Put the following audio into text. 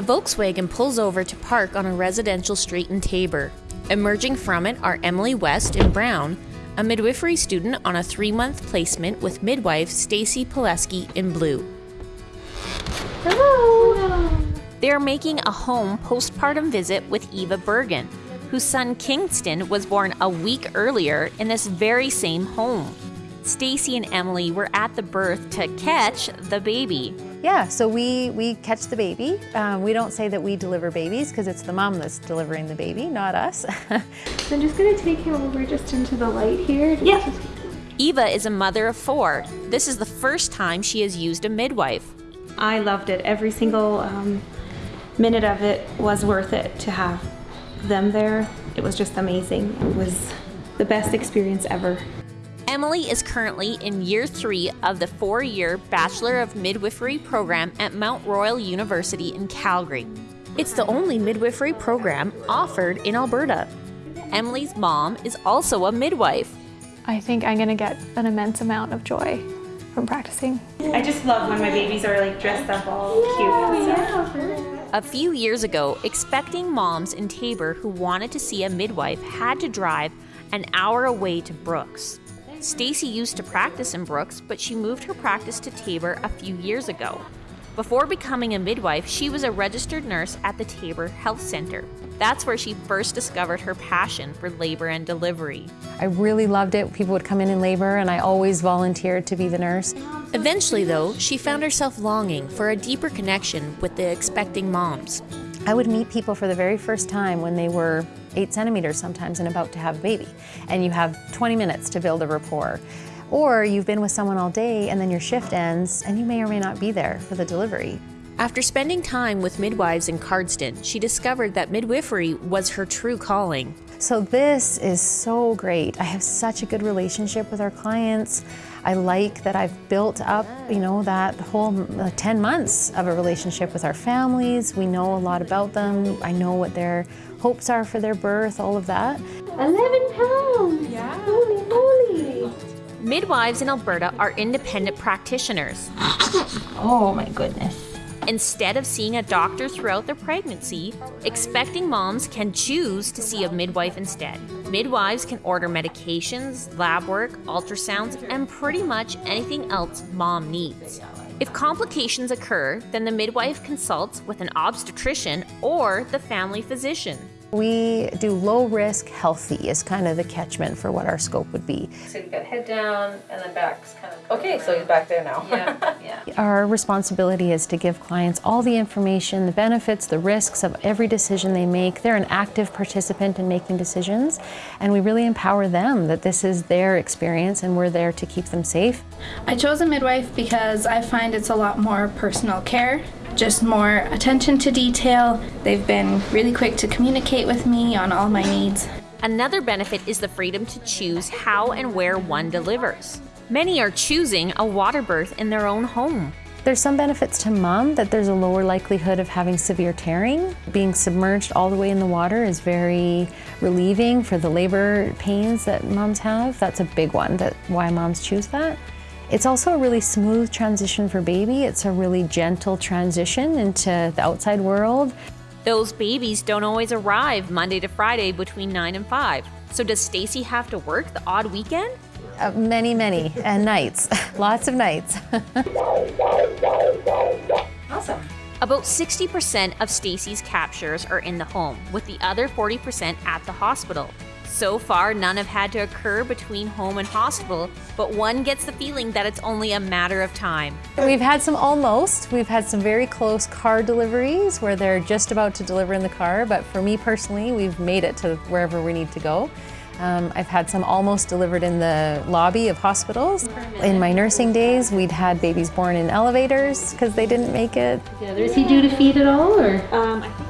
A Volkswagen pulls over to park on a residential street in Taber. Emerging from it are Emily West in brown, a midwifery student on a three month placement with midwife Stacy Pileski in blue. Hello. They are making a home postpartum visit with Eva Bergen, whose son Kingston was born a week earlier in this very same home. Stacy and Emily were at the birth to catch the baby. Yeah, so we, we catch the baby. Um, we don't say that we deliver babies because it's the mom that's delivering the baby, not us. so I'm just gonna take him over just into the light here. Yeah. Eva is a mother of four. This is the first time she has used a midwife. I loved it. Every single um, minute of it was worth it to have them there. It was just amazing. It was the best experience ever. Emily is currently in year three of the four year Bachelor of Midwifery program at Mount Royal University in Calgary. It's the only midwifery program offered in Alberta. Emily's mom is also a midwife. I think I'm going to get an immense amount of joy from practicing. I just love when my babies are like dressed up all cute. Yeah. A few years ago, expecting moms in Taber who wanted to see a midwife had to drive an hour away to Brooks. Stacy used to practice in Brooks, but she moved her practice to Taber a few years ago. Before becoming a midwife, she was a registered nurse at the Taber Health Center. That's where she first discovered her passion for labor and delivery. I really loved it. People would come in in labor, and I always volunteered to be the nurse. Eventually, though, she found herself longing for a deeper connection with the expecting moms. I would meet people for the very first time when they were eight centimeters sometimes and about to have a baby. And you have 20 minutes to build a rapport. Or you've been with someone all day and then your shift ends and you may or may not be there for the delivery. After spending time with midwives in Cardston, she discovered that midwifery was her true calling. So this is so great. I have such a good relationship with our clients. I like that I've built up, you know, that whole uh, 10 months of a relationship with our families. We know a lot about them. I know what their hopes are for their birth, all of that. 11 pounds! Yeah. Holy moly! Midwives in Alberta are independent practitioners. oh my goodness. Instead of seeing a doctor throughout their pregnancy, expecting moms can choose to see a midwife instead. Midwives can order medications, lab work, ultrasounds, and pretty much anything else mom needs. If complications occur, then the midwife consults with an obstetrician or the family physician. We do low risk, healthy is kind of the catchment for what our scope would be. So you've got head down and then back's kind of. Okay, so he's back there now. Yeah, yeah. Our responsibility is to give clients all the information, the benefits, the risks of every decision they make. They're an active participant in making decisions, and we really empower them that this is their experience and we're there to keep them safe. I chose a midwife because I find it's a lot more personal care just more attention to detail. They've been really quick to communicate with me on all my needs. Another benefit is the freedom to choose how and where one delivers. Many are choosing a water birth in their own home. There's some benefits to mom that there's a lower likelihood of having severe tearing. Being submerged all the way in the water is very relieving for the labor pains that moms have. That's a big one, that why moms choose that. It's also a really smooth transition for baby. It's a really gentle transition into the outside world. Those babies don't always arrive Monday to Friday between 9 and 5. So does Stacy have to work the odd weekend? Uh, many, many, and nights. Lots of nights. awesome. About 60% of Stacy's captures are in the home, with the other 40% at the hospital. So far, none have had to occur between home and hospital, but one gets the feeling that it's only a matter of time. We've had some almost. We've had some very close car deliveries where they're just about to deliver in the car, but for me personally, we've made it to wherever we need to go. Um, I've had some almost delivered in the lobby of hospitals. In my nursing days, we'd had babies born in elevators because they didn't make it. Yeah, is he due to feed at all, or? Um, I think